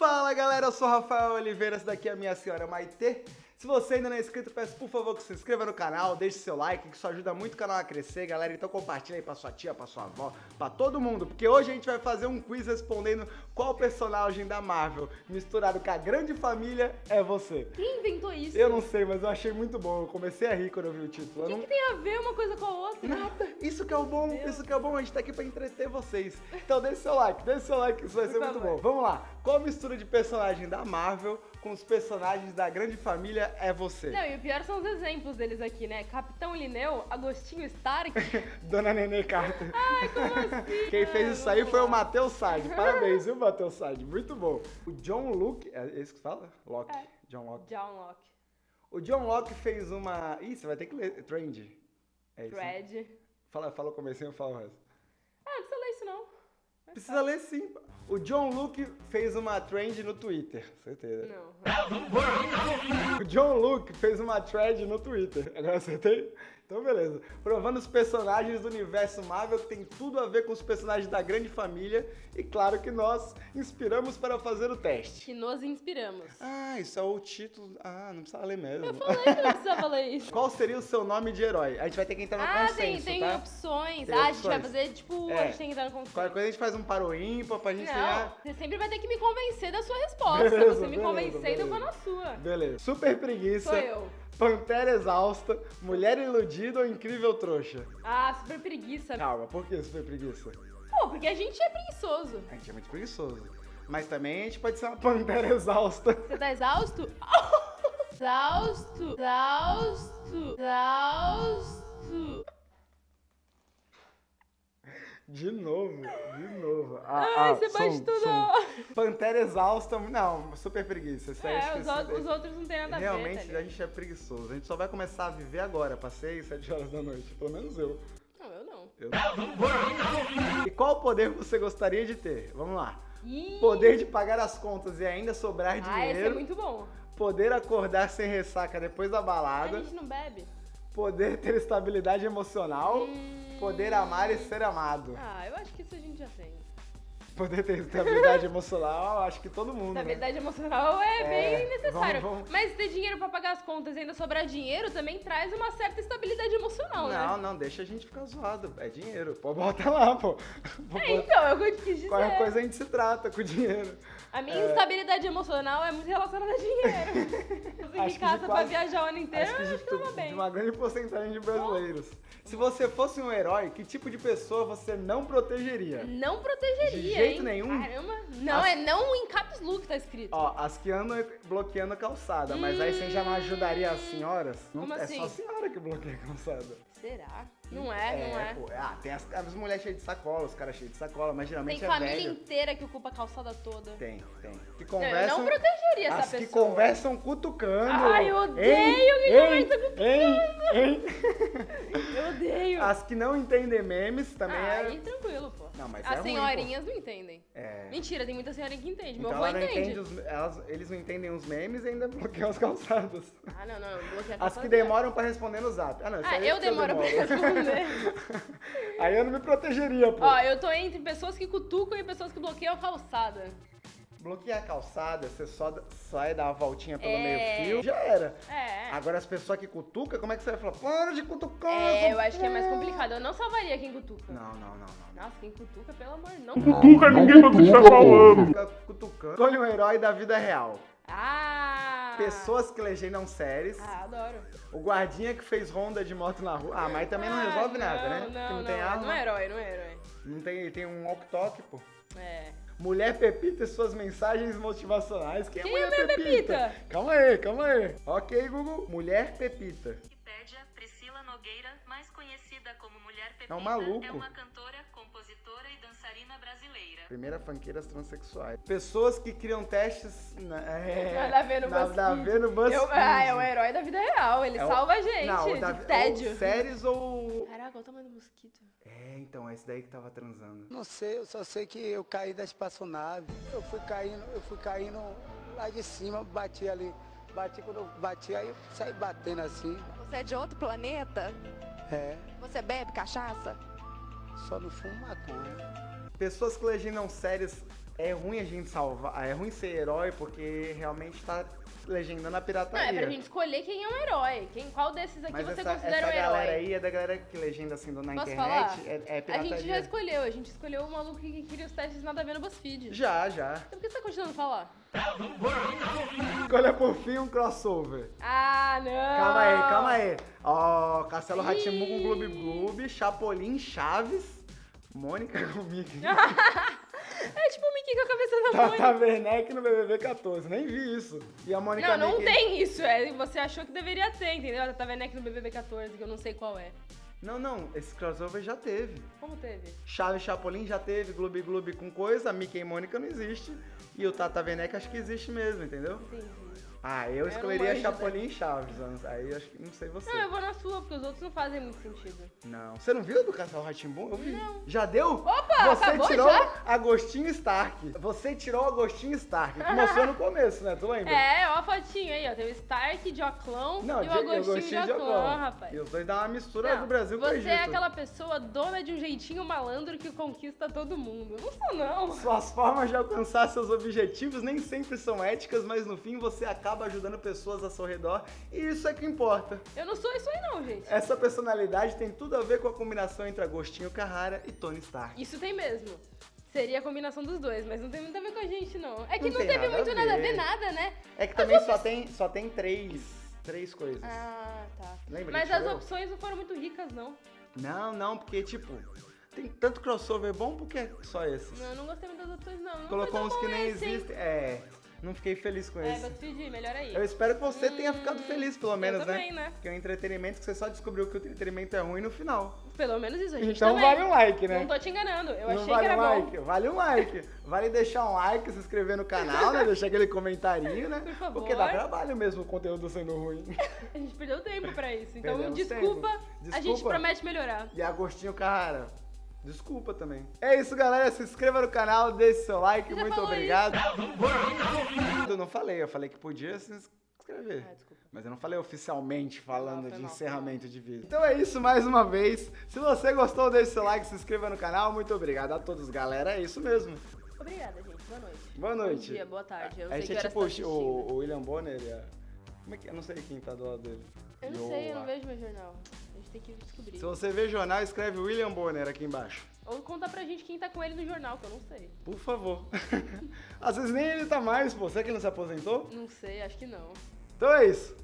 Fala galera, eu sou Rafael Oliveira, essa daqui é a minha senhora Maitê. Se você ainda não é inscrito, peço por favor que se inscreva no canal, deixe seu like, que isso ajuda muito o canal a crescer, galera. Então compartilha aí pra sua tia, pra sua avó, pra todo mundo, porque hoje a gente vai fazer um quiz respondendo qual personagem da Marvel misturado com a grande família é você. Quem inventou isso? Eu não sei, mas eu achei muito bom. Eu comecei a rir quando eu vi o título. O que, não... que tem a ver uma coisa com a outra? Nada. Isso que é o bom, isso que é o bom. A gente tá aqui pra entreter vocês. Então deixe seu like, deixe seu like, isso vai ser muito bom. Vamos lá. Qual mistura de personagem da Marvel com os personagens da grande família é você? Não, e o pior são os exemplos deles aqui, né? Capitão Lineu, Agostinho Stark. Dona Nenê Carter. Ai, como assim? Quem fez isso aí foi o Matheus Sade. Parabéns, viu, Matheus Sade? Muito bom. O John Luke, é esse que fala? Locke. É. John Locke. John Locke. O John Locke fez uma... Ih, você vai ter que ler. Trend. É isso. né? Fred. Fala, fala o comecinho, eu falo o resto. Ah, não precisa ler isso não. Precisa ler sim. O John Luke fez uma trend no Twitter, certeza. Não. O John Luke fez uma thread no Twitter. Agora acertei? Então beleza. Provando os personagens do universo Marvel que tem tudo a ver com os personagens da grande família. E claro que nós inspiramos para fazer o teste. Que nos inspiramos. Ah, isso é o título. Ah, não precisa ler mesmo. Eu falei que não precisava ler isso. Qual seria o seu nome de herói? A gente vai ter que entrar no Ah, consenso, tem, tem tá? opções. Tem ah, a gente vai fazer, tipo, É. a gente tem que entrar no consenso. Qualquer coisa a gente faz um par ou ímpar pra gente Não, ganhar. você sempre vai ter que me convencer da sua resposta. Beleza, você me beleza, convencendo, eu vou beleza. na sua. Beleza. Super preguiça. Sou eu. Pantera exausta, mulher iludida ou incrível trouxa? Ah, super preguiça. Calma, por que super preguiça? Pô, porque a gente é preguiçoso. A gente é muito preguiçoso. Mas também a gente pode ser uma pantera exausta. Você tá exausto? Exausto, exausto, exausto. De novo, de novo. Ah, Ai, ah, você bate som, tudo. som. Pantera exausta, não, super preguiça. Isso É, os, o- os outros não tem nada a ver. Realmente tá a gente é preguiçoso. A gente só vai começar a viver agora, 6, 7 horas da noite. Pelo menos eu. Não, eu não. eu. E qual poder você gostaria de ter? Vamos lá. Ih, Poder de pagar as contas e ainda sobrar Ah, esse dinheiro. é muito bom. Poder acordar sem ressaca depois da A balada. gente não bebe. Poder ter estabilidade emocional. Hum. Poder amar e ser amado. Ah, eu acho que isso a gente já tem. Poder ter estabilidade emocional, acho que todo mundo. né? Estabilidade emocional é, É, bem necessário. vamos- vamos- Mas ter dinheiro pra pagar as contas e ainda sobrar dinheiro também traz uma certa estabilidade emocional, Não, né? não, deixa a gente ficar zoado. É dinheiro. Pô, bota lá, pô. É, então, é o que eu te quis dizer. Qualquer coisa a gente se trata com dinheiro. A minha É. instabilidade emocional é muito relacionada a dinheiro. Acho Você que em de casa pra quase- viajar o ano inteiro, Acho que eu de, acho que de bem. uma grande porcentagem de brasileiros. Se você fosse um herói, que tipo de pessoa você não protegeria? Não protegeria, De jeito hein? nenhum? Caramba. Não, As- é não em caps look tá escrito. Ó, as que andam bloqueando a calçada, mas aí você já não ajudaria as senhoras? Não, Como é assim? só a senhora que bloqueia a calçada. Será? Não é, não é. pô. Ah, tem as, as mulheres cheias de sacola, os caras cheios de sacola, mas geralmente Tem é família velho. inteira que ocupa a calçada toda. Tem, tem. Que Não, conversam. eu não protegeria essa as pessoa. que conversam cutucando. Ai, eu odeio Hein? quem Hein? conversa Hein? Hein? Eu odeio. As que não entendem memes também Aí, é. tranquilo. Não, mas As é ruim, senhorinhas não entendem. É. Mentira, tem muita senhorinha que entende. Meu Então avô ela não entende. entende os, elas- eles não entendem os memes e ainda bloqueiam as calçadas. Ah, não, não. Bloqueia As que dela. demoram pra responder no zap. Ah, não, Ah, eu demoro pra demoro. responder. Aí eu não me protegeria, pô. Ó, eu tô entre pessoas que cutucam e pessoas que bloqueiam a calçada. Bloquear a calçada, você só sai, dá uma voltinha pelo É. meio fio, já era. É. Agora as pessoas que cutucam, como é que você vai falar? Para de cutucar! É, eu acho que é mais porra." complicado. Eu não salvaria quem cutuca. Não, não, não, não. Nossa, quem cutuca, pelo amor, não. Cutuca, ninguém sabe o que você tá falando. Fica cutucando. Escolhe um herói da vida real. Ah! Pessoas que legendam séries. Ah, adoro. O guardinha que fez ronda de moto na rua. Ah, mas também não Ah, resolve nada, não, né? Não, Porque não, não tem arma. Não é herói, não é herói. Não tem, tem um walk-talk, pô. É. Mulher Pepita e suas mensagens motivacionais. Quem, Quem é é Mulher Mulher Pepita? Pepita? Calma aí, calma aí. Ok, Google. Mulher Pepita. Wikipédia, Priscila Nogueira, mais conhecida como Mulher Pepita, É um maluco. é uma cantora, Primeira fanqueiras transexuais. Pessoas que criam testes. Na, é, Nada a ver no nada a BuzzFeed. ver no BuzzFeed. Eu, ah, é o herói da vida real. Ele É o- salva a gente Não, de da, tédio. Ou séries ou. Caraca, olha o tamanho do mosquito. É, então, é esse daí que tava transando. Não sei, eu só sei que eu caí da espaçonave. Eu fui caindo, eu fui caindo lá de cima, bati ali. Bati quando eu bati, aí eu saí batendo assim. Você é de outro planeta? É, Você bebe cachaça? Só no fumo maconha. Pessoas que legendam séries É ruim a gente salvar, é ruim ser herói porque realmente tá legendando a Não, pirataria. é pra gente escolher quem é um herói. Quem, qual desses aqui Mas você essa, considera essa um herói? galera aí é da galera que legenda assim na Posso internet, falar? é, é a pirataria. gente já escolheu, a gente escolheu o maluco que queria os testes nada a ver no BuzzFeed. Já, já. Então por que você tá continuando a falar? Escolha por fim um crossover. Ah, não! Calma aí, calma aí. Ó, Castelo Ratimu com. Gloob Gloob, Chapolin, Chaves, Mônica com Mickey. É tipo Mickey com a cabeça da mãe. Tata Werneck no BBB 14, nem vi isso. E a Mônica Não, não tem isso. É, você achou que deveria ter, entendeu? A Tata Werneck no BBB 14, que eu não sei qual é. Não, não, esse crossover já teve. Como teve? Chaves Chapolin já teve, Gloob Gloob com coisa, Mickey e Mônica não existe. E o Tata Werneck acho que existe mesmo, entendeu? Entendi. Ah, eu escolheria Chapolin e Chaves, aí acho que não sei você. Não, eu vou na sua, porque os outros não fazem muito sentido. Não. Você não viu do Castelo Ratimbum? Eu vi. Não. Já deu? Opa, Você acabou tirou já? Agostinho Stark. Você tirou Agostinho Stark. Que mostrou no começo, né? Tu lembra? É, ó a fotinho aí, ó. Tem o Stark de Oclão Não, e o Agostinho, de de Oclão, Oclão. rapaz. E os dois dão uma mistura Não, do Brasil com o Você Egito. é aquela pessoa dona de um jeitinho malandro que conquista todo mundo. Eu Não sou, não. Suas formas de alcançar seus objetivos nem sempre são éticas, mas no fim você acaba ajudando pessoas ao seu redor e isso é que importa. Eu não sou isso aí, não, gente. Essa personalidade tem tudo a ver com a combinação entre Agostinho Carrara e Tony Stark. Isso tem mesmo. Seria a combinação dos dois, mas não tem muito a ver com a gente, não. É que Não não, teve nada a muito nada a ver. nada, né? É que também só tem, só tem três, três coisas. Ah, tá. Lembra Mas as opções não foram muito ricas, não. Não, não, porque tipo, tem tanto crossover bom porque só esses. Não, eu não gostei muito das opções, não. não Colocou uns que nem existem. É, não fiquei feliz com É, esse. BuzzFeed, melhor aí. Eu espero que você tenha ficado feliz, pelo menos, também, né? né? Porque é um entretenimento que você só descobriu que o entretenimento é ruim no final. Pelo menos isso, a gente Então também. vale um like, né? Não tô te enganando, eu Não achei vale que era um bom. like, vale um like. Vale deixar um like, se inscrever no canal, né? Deixar aquele comentarinho, né? Por favor. Porque dá trabalho mesmo o conteúdo sendo ruim. A gente perdeu tempo pra isso. Então, desculpa, tempo. a gente Desculpa. promete melhorar. E Agostinho Carrara. Desculpa também. É isso, galera. Se inscreva no canal, deixe seu like. Você Muito obrigado. Eu não falei, eu falei que podia se inscrever. Ah. Mas eu não falei oficialmente falando mal, de mal, encerramento de vídeo. Então é isso mais uma vez. Se você gostou, deixe seu like, se inscreva no canal. Muito obrigado a todos, galera. É isso mesmo. Obrigada, gente. Boa noite. Boa noite. Bom dia, boa tarde. Eu não a gente é tipo tá o, o William Bonner. a- Como é que Eu não sei quem tá do lado dele. Eu não o- sei, eu não vejo meu jornal. A gente tem que descobrir. Se você vê jornal, escreve William Bonner aqui embaixo. Ou conta pra gente quem tá com ele no jornal, que eu não sei. Por favor. Às vezes nem ele tá mais, pô. Será que ele não se aposentou? Não sei, acho que não. Então é isso.